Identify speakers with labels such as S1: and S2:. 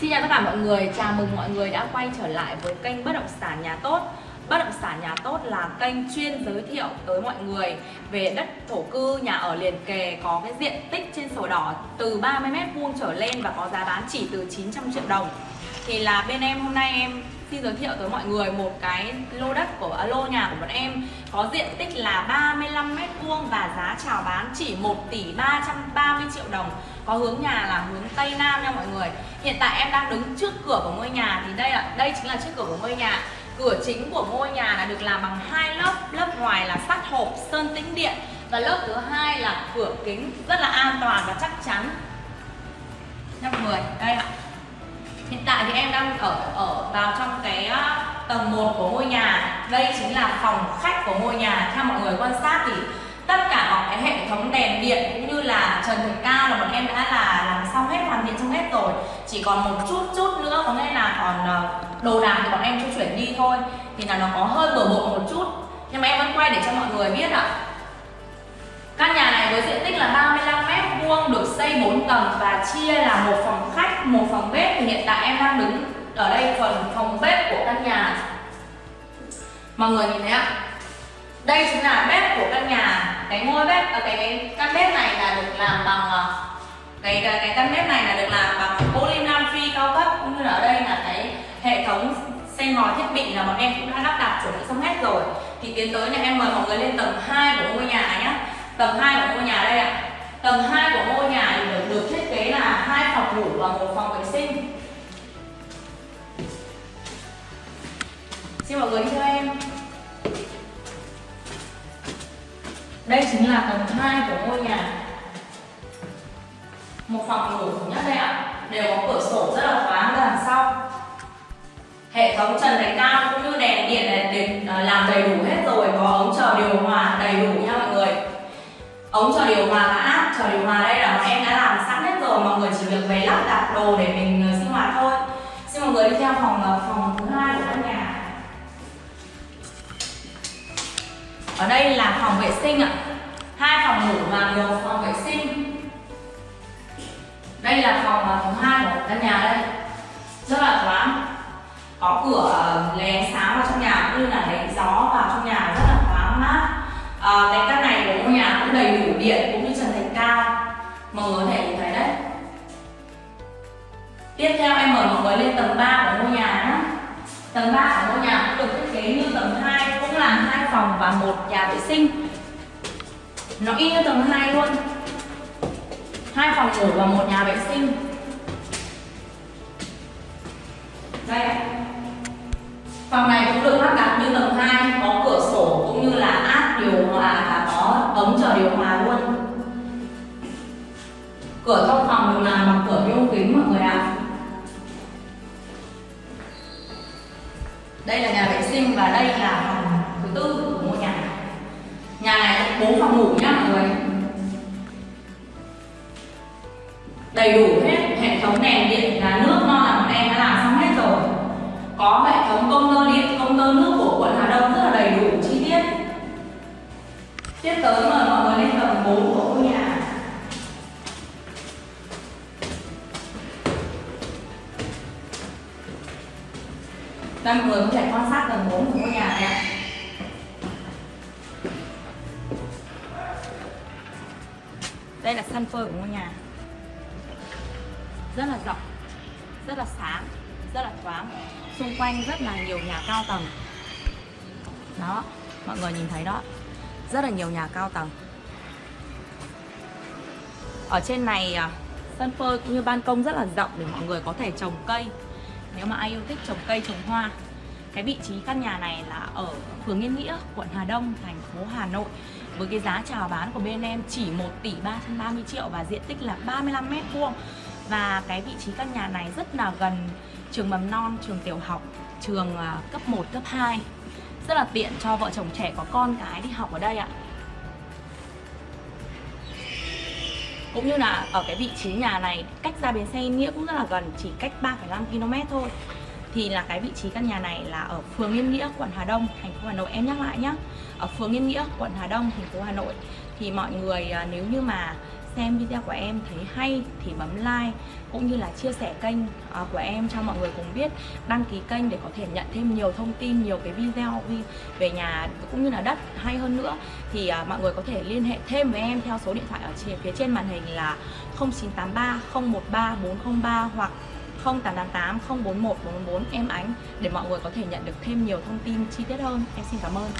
S1: Xin chào tất cả mọi người, chào mừng mọi người đã quay trở lại với kênh Bất động sản nhà tốt. Bất động sản nhà tốt là kênh chuyên giới thiệu tới mọi người về đất thổ cư, nhà ở liền kề có cái diện tích trên sổ đỏ từ 30m2 trở lên và có giá bán chỉ từ 900 triệu đồng. Thì là bên em hôm nay em xin giới thiệu tới mọi người một cái lô đất của à, lô nhà của bọn em. Có diện tích là 35 mét vuông và giá chào bán chỉ 1 tỷ 330 triệu đồng. Có hướng nhà là hướng tây nam nha mọi người. Hiện tại em đang đứng trước cửa của ngôi nhà thì đây là đây chính là trước cửa của ngôi nhà. Cửa chính của ngôi nhà là được làm bằng hai lớp lớp ngoài là sắt hộp sơn tĩnh điện và lớp thứ hai là cửa kính rất là an toàn và chắc chắn. Nha mọi người đây ạ. Hiện tại thì em đang ở ở vào trong cái tầng 1 của ngôi nhà. Đây chính là phòng khách của ngôi nhà. Theo mọi người quan sát thì tất cả mọi cái hệ thống đèn điện cũng như là trần thạch cao là bọn em đã là làm xong hết, hoàn thiện xong hết rồi. Chỉ còn một chút chút nữa, có nghĩa là còn ờ, đồ đạc thì bọn em chưa chuyển đi thôi. Thì là nó có hơi bừa bộn một chút. Nhưng mà em vẫn quay để cho mọi người biết ạ. Căn nhà này với diện tích là 35 mét vuông, được xây 4 tầng và chia là một phòng khách, một phòng bếp thì hiện tại em đang đứng ở đây phần phòng bếp của căn nhà. Mọi người nhìn thấy ạ? Đây chính là bếp của căn nhà. Cái ngôi bếp ở cái, căn bếp này là được làm bằng à, cái cái, cái căn bếp này là được làm bằng poly nam phi cao cấp cũng như là ở đây là cái hệ thống xe ngòi thiết bị là bọn em cũng đã lắp đặt chuẩn bị xong hết rồi thì tiến tới nhà em mời mọi người lên tầng 2 của ngôi nhà nhé tầng 2 của ngôi nhà đây ạ tầng 2 của ngôi nhà thì được, được thiết kế là hai phòng ngủ và một phòng vệ sinh. Xin mọi người đi theo em. Đây chính là tầng 2 của ngôi nhà. Một phòng ngủ nhất đây ạ. Đều có cửa sổ rất là thoáng ra đằng sau. Hệ thống trần đánh cao cũng như đèn về lắp đặt đồ để mình ờ, sinh hoạt thôi. Xin mọi người đi theo phòng ờ, phòng thứ hai của căn nhà. Ở đây là phòng vệ sinh ạ. Hai phòng ngủ và một phòng vệ sinh. Đây là phòng ờ, thứ hai của căn nhà đây. Rất là thoáng. Có cửa ờ, lấy ánh sáng vào trong nhà cũng như là lấy gió vào trong nhà rất là thoáng mát. À, cái căn này của ngôi nhà cũng đầy đủ điện. Mới lên tầng 3 của ngôi nhà nhé tầng 3 của ngôi nhà cũng được thiết kế như tầng 2 cũng là hai phòng và một nhà vệ sinh. Nó y như tầng 2 luôn. Hai phòng ngủ và một nhà vệ sinh. Đây phòng này cũng được lắp đặt như tầng 2 có cửa sổ cũng như là áp điều hòa và có ống chờ điều hòa luôn. Cửa thông đây là nhà vệ sinh và đây là phòng thứ tư của ngôi nhà nhà này có bốn phòng ngủ nhá, mọi người. Đầy đủ hết hệ thống đèn điện là nước non là bọn em đã làm xong hết rồi. Có hệ thống công tơ điện công tơ nước của quận Hà Đông rất là đầy đủ, chi tiết. Tiếp tới mời mọi người lên tầng 4 của ngôi nhà. Đây mọi người có thể quan sát tầng 4 của ngôi nhà này ạ. Đây là sân phơi của ngôi nhà. Rất là rộng, rất là sáng, rất là thoáng. Xung quanh rất là nhiều nhà cao tầng. Đó, mọi người nhìn thấy đó. Rất là nhiều nhà cao tầng. Ở trên này à, sân phơi cũng như ban công rất là rộng để mọi người có thể trồng cây. Nếu mà ai yêu thích trồng cây, trồng hoa cái vị trí căn nhà này là ở phường Yên Nghĩa, quận Hà Đông, thành phố Hà Nội. Với cái giá chào bán của bên em chỉ 1 tỷ 330 triệu và diện tích là 35 mét vuông. Và cái vị trí căn nhà này rất là gần trường mầm non, trường tiểu học, trường à, cấp 1, cấp 2 rất là tiện cho vợ chồng trẻ có con cái đi học ở đây ạ. Cũng như là ở cái vị trí nhà này cách ra bến xe Yên Nghĩa cũng rất là gần chỉ cách 3,5 km thôi thì là cái vị trí căn nhà này là ở phường Yên Nghĩa, quận Hà Đông, thành phố Hà Nội. Em nhắc lại nhé ở phường Yên Nghĩa, quận Hà Đông, thành phố Hà Nội. Thì mọi người à, nếu như mà
S2: xem video của em thấy hay thì bấm like cũng như là chia sẻ kênh à, của em cho mọi người cùng biết. Đăng ký kênh để có thể nhận thêm nhiều thông tin nhiều cái video về nhà cũng như là đất hay hơn nữa. Thì à, mọi người có thể liên hệ thêm với em theo số điện thoại ở phía trên màn hình là 0983 013 403 hoặc 0888 041 444 em ánh để mọi người có thể nhận được thêm nhiều thông tin chi tiết hơn. Em xin cảm ơn.